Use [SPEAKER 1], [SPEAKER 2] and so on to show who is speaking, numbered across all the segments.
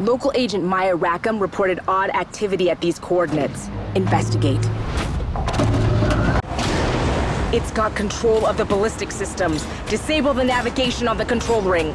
[SPEAKER 1] Local agent Maya Rackham reported odd activity at these coordinates. Investigate. It's got control of the ballistic systems. Disable the navigation on the control ring.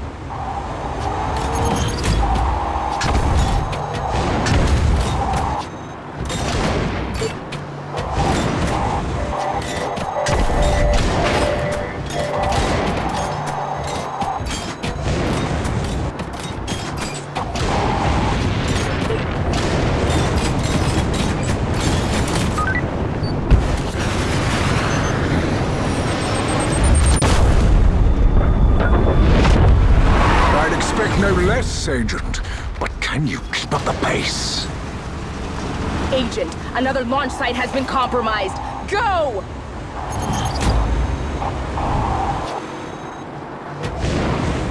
[SPEAKER 2] Agent. But can you keep up the pace?
[SPEAKER 1] Agent, another launch site has been compromised. Go!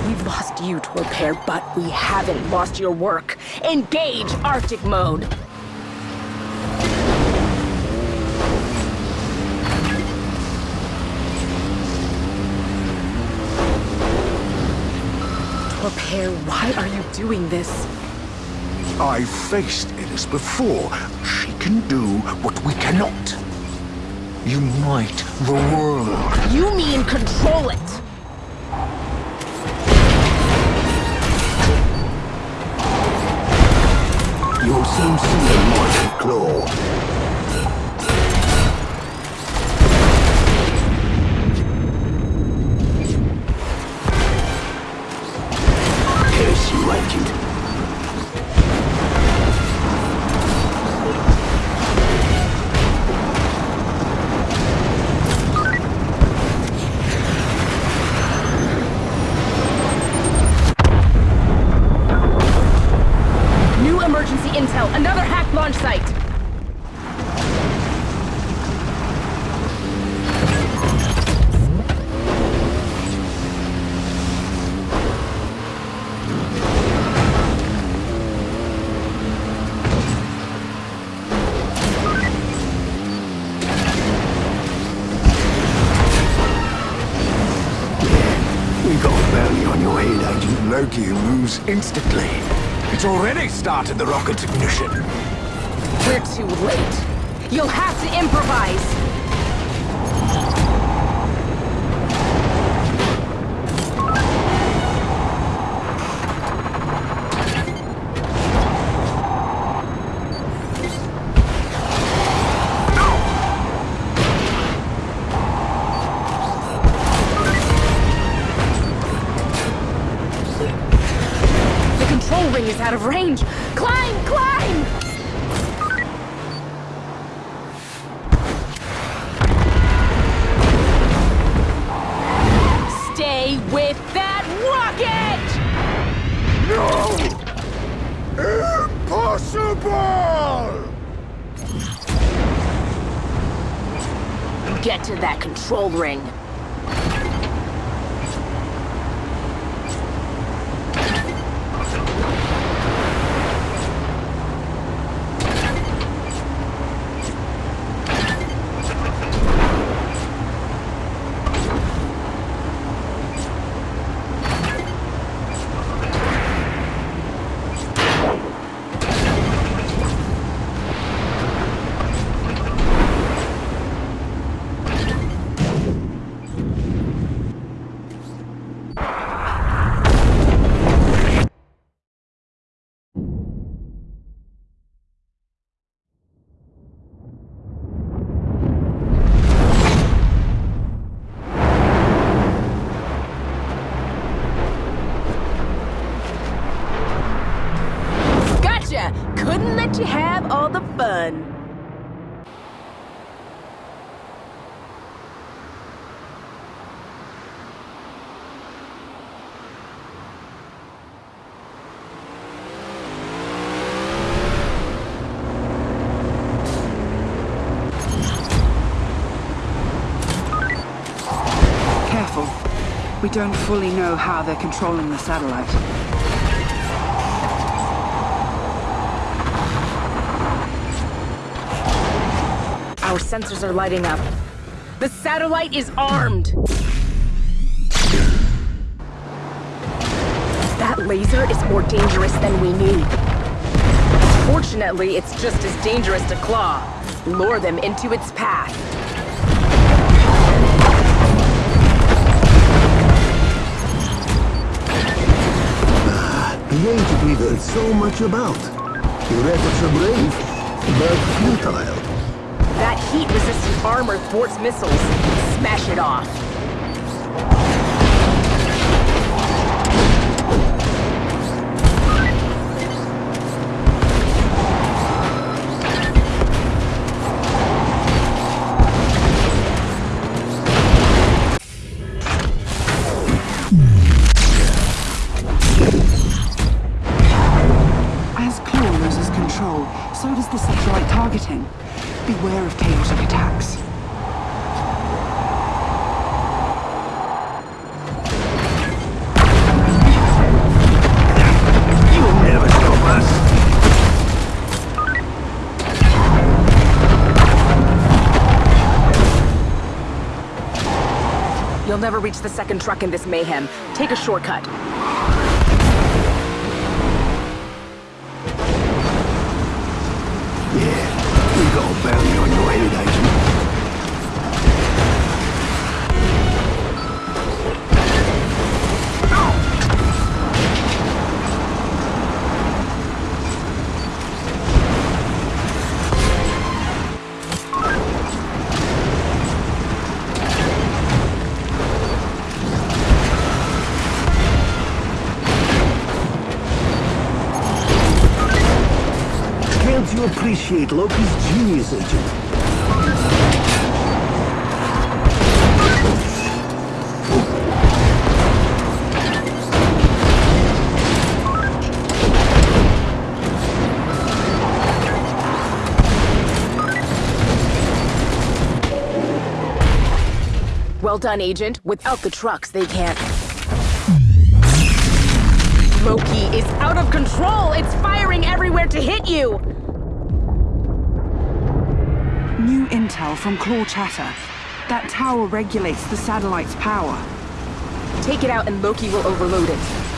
[SPEAKER 1] We've lost you, Torpair, but we haven't lost your work. Engage Arctic mode. Torpair, why are you doing this?
[SPEAKER 2] I've faced Innes before. She can do what we cannot. Unite the world.
[SPEAKER 1] You mean control it!
[SPEAKER 2] You'll soon see a mighty claw. Instantly. It's already started the rocket's ignition.
[SPEAKER 1] We're too late. You'll have to improvise! Out of range! Couldn't let you have all the fun.
[SPEAKER 3] Careful. We don't fully know how they're controlling the satellite.
[SPEAKER 1] Our sensors are lighting up. The satellite is armed! That laser is more dangerous than we knew. Fortunately, it's just as dangerous to claw. Lure them into its path.
[SPEAKER 4] The agent we've heard so much about. Your efforts are brave, but futile.
[SPEAKER 1] Heat-resistant armor thwarts missiles. Smash it off.
[SPEAKER 3] As Claw loses control, so does the satellite targeting. Beware of chaotic attacks.
[SPEAKER 4] You'll never stop us.
[SPEAKER 1] You'll never reach the second truck in this mayhem. Take a shortcut.
[SPEAKER 4] Appreciate Loki's genius, Agent?
[SPEAKER 1] Well done, Agent. Without the trucks, they can't... Loki is out of control! It's firing everywhere to hit you!
[SPEAKER 3] New intel from Claw Chatter. That tower regulates the satellite's power.
[SPEAKER 1] Take it out and Loki will overload it.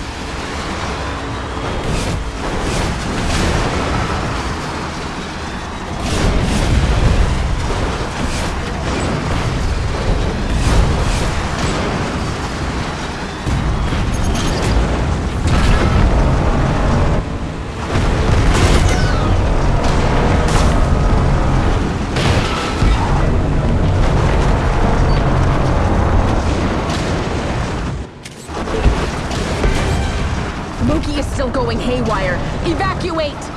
[SPEAKER 1] Going haywire. Evacuate!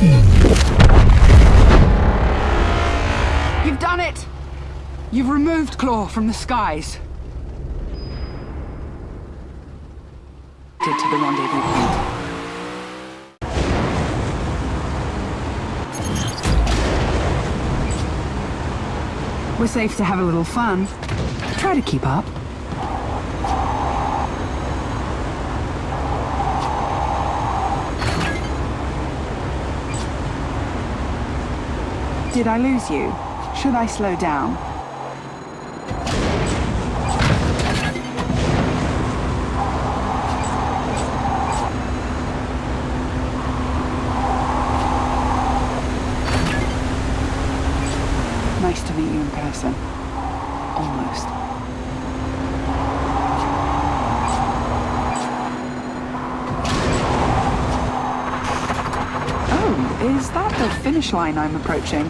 [SPEAKER 3] You've done it! You've removed Claw from the skies. To the rendezvous point. We're safe to have a little fun. Try to keep up. Did I lose you? Should I slow down? Nice to meet you in person. Almost. Oh, is that the finish line I'm approaching?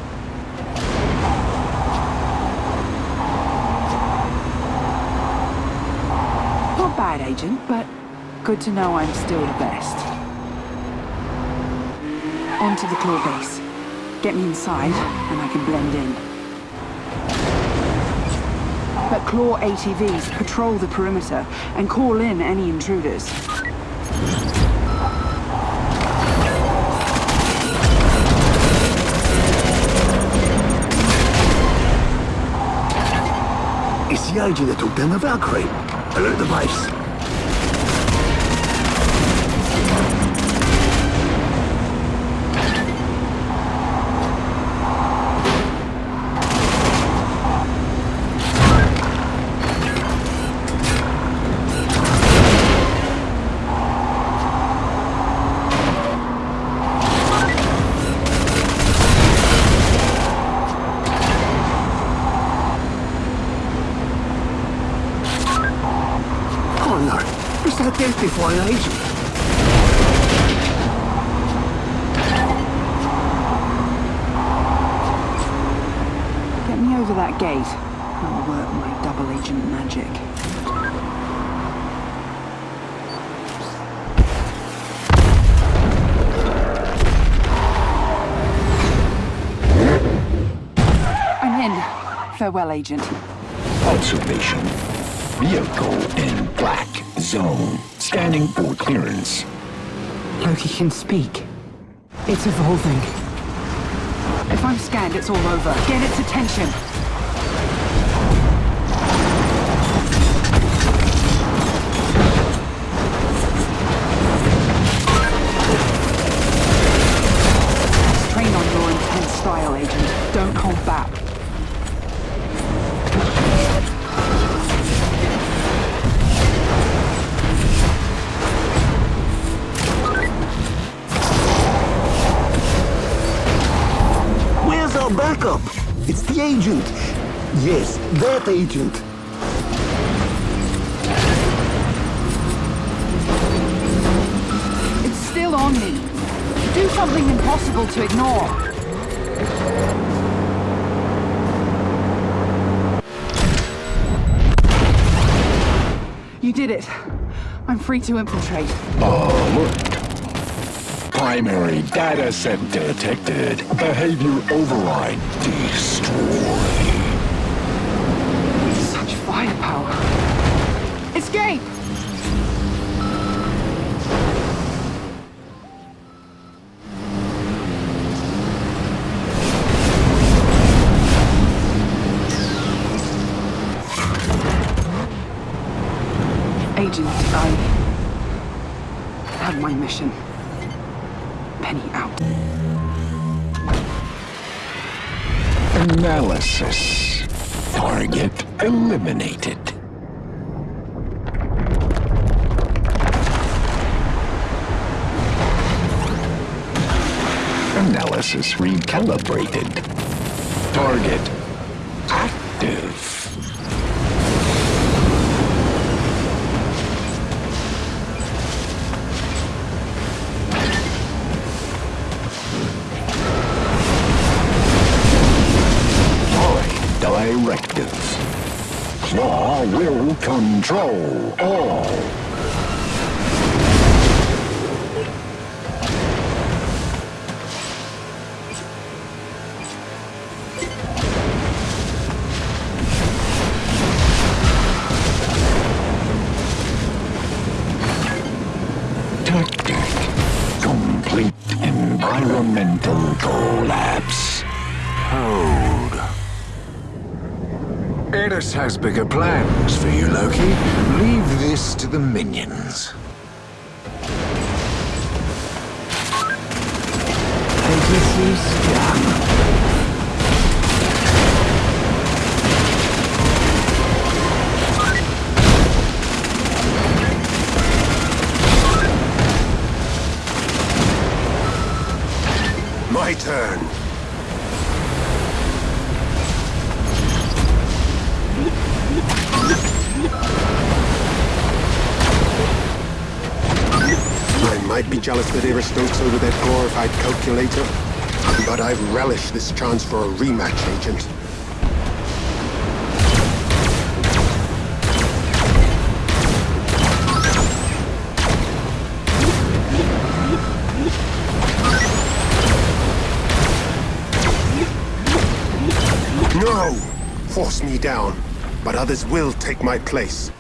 [SPEAKER 3] Not bad, Agent, but good to know I'm still the best. On to the claw base. Get me inside, and I can blend in. but Claw ATVs patrol the perimeter and call in any intruders.
[SPEAKER 4] Agent that took down the Valkyrie. Alert the base. No, it's that death-defying agent.
[SPEAKER 3] Get me over that gate. I'll work my double agent magic. I'm in. Farewell, agent.
[SPEAKER 2] Observation. Vehicle in black zone. Scanning for clearance.
[SPEAKER 3] Loki can speak. It's evolving. If I'm scanned, it's all over. Get its attention.
[SPEAKER 4] Yes, that agent.
[SPEAKER 3] It's still on me. Do something impossible to ignore. You did it. I'm free to infiltrate.
[SPEAKER 2] Oh, Alert. Primary data set detected. Behavior override destroyed.
[SPEAKER 3] Firepower. Escape! Agent, I have my mission. Penny out.
[SPEAKER 2] Analysis. Target eliminated. Analysis recalibrated. Target active. Control all. Tactic. Complete environmental collapse.
[SPEAKER 5] Has bigger plans for you, Loki. Leave this to the minions.
[SPEAKER 6] Jealous that Iris Stokes over that glorified calculator, but I've relished this chance for a rematch, Agent. No! Force me down. but others will take my place.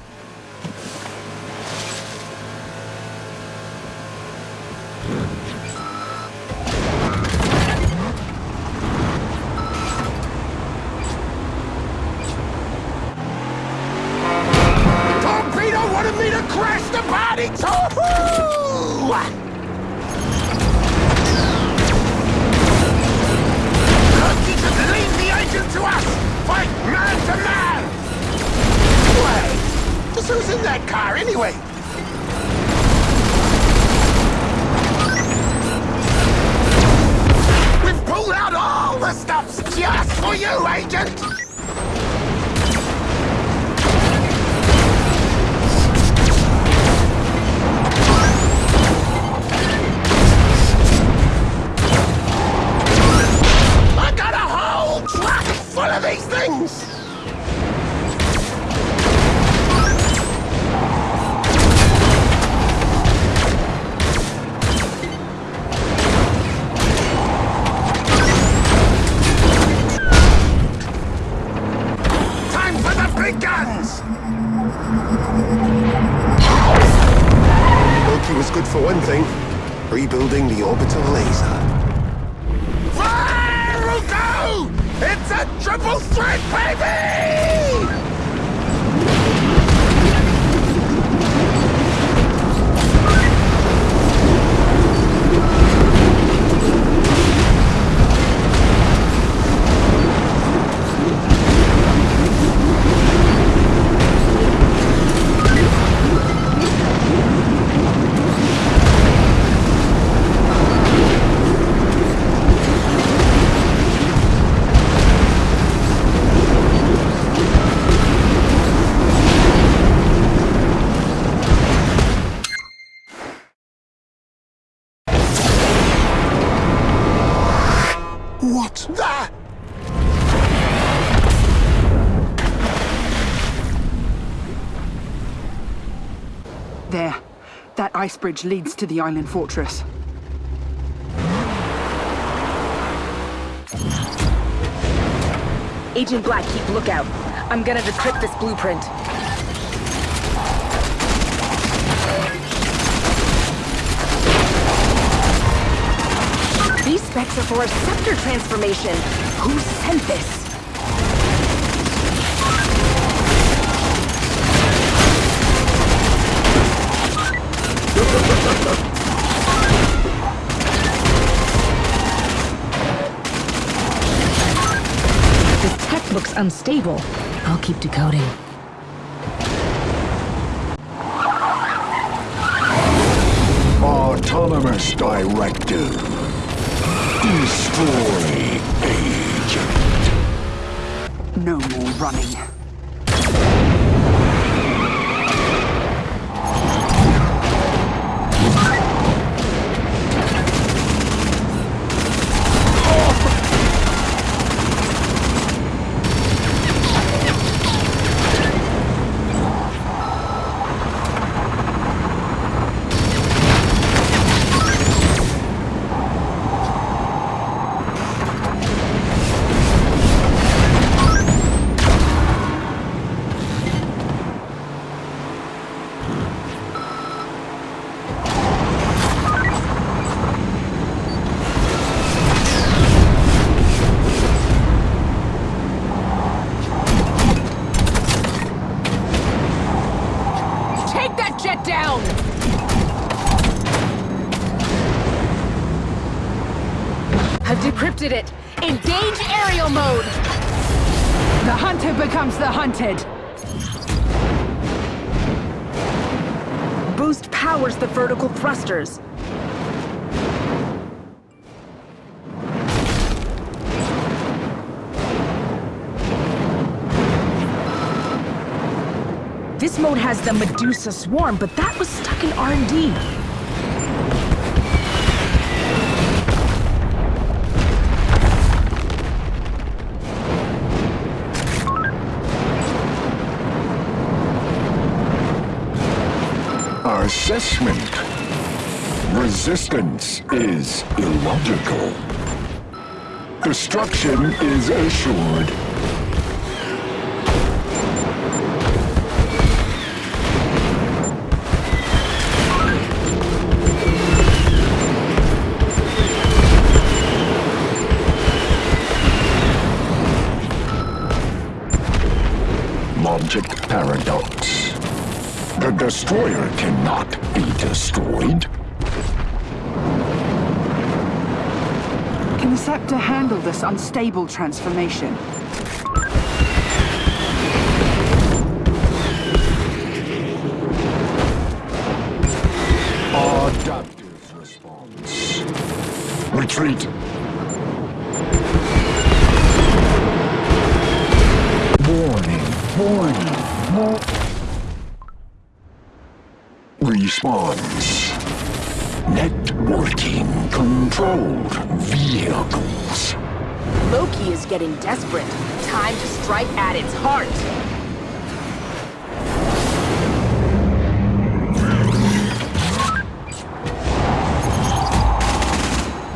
[SPEAKER 3] Ice bridge leads to the island fortress.
[SPEAKER 1] Agent Black, keep lookout. I'm gonna decrypt this blueprint. These specs are for a scepter transformation. Who sent this? This unstable. I'll keep decoding.
[SPEAKER 2] Autonomous Directive. Destroy Agent.
[SPEAKER 3] No more running. Hunted.
[SPEAKER 1] Boost powers the vertical thrusters. This mode has the Medusa Swarm, but that was stuck in R&D.
[SPEAKER 2] assessment. Resistance is illogical. Destruction is assured. Logic paradox. The destroyer cannot be destroyed.
[SPEAKER 3] Can the Scepter handle this unstable transformation?
[SPEAKER 2] Adaptive response. Retreat. Warning, warning, war- vehicles.
[SPEAKER 1] Loki is getting desperate. Time to strike at its heart.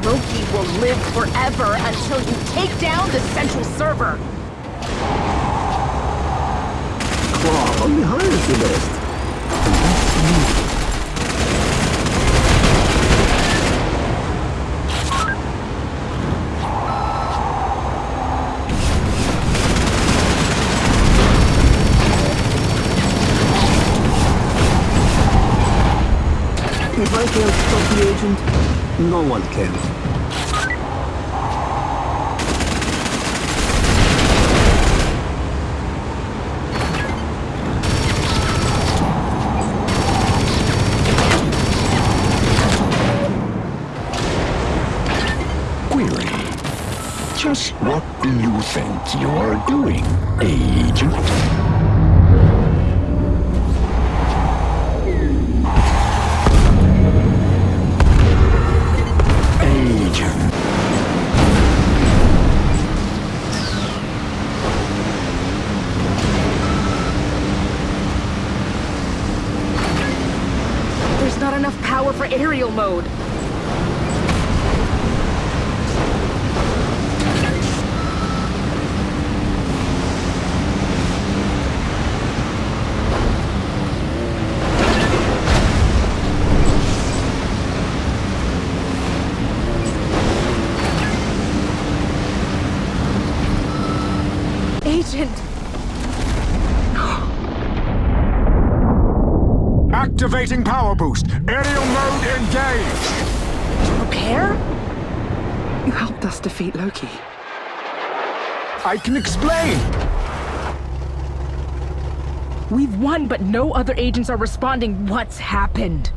[SPEAKER 1] Loki will live forever until you take down the central server.
[SPEAKER 4] Claw, hires the best. Agent, no one can.
[SPEAKER 2] Query. Just what do you think you're doing, Agent? Agent.
[SPEAKER 1] There's not enough power for aerial mode. Agent!
[SPEAKER 5] Activating power boost. Aerial mode engaged.
[SPEAKER 1] Repair?
[SPEAKER 3] You helped us defeat Loki.
[SPEAKER 5] I can explain.
[SPEAKER 1] We've won, but no other agents are responding. What's happened?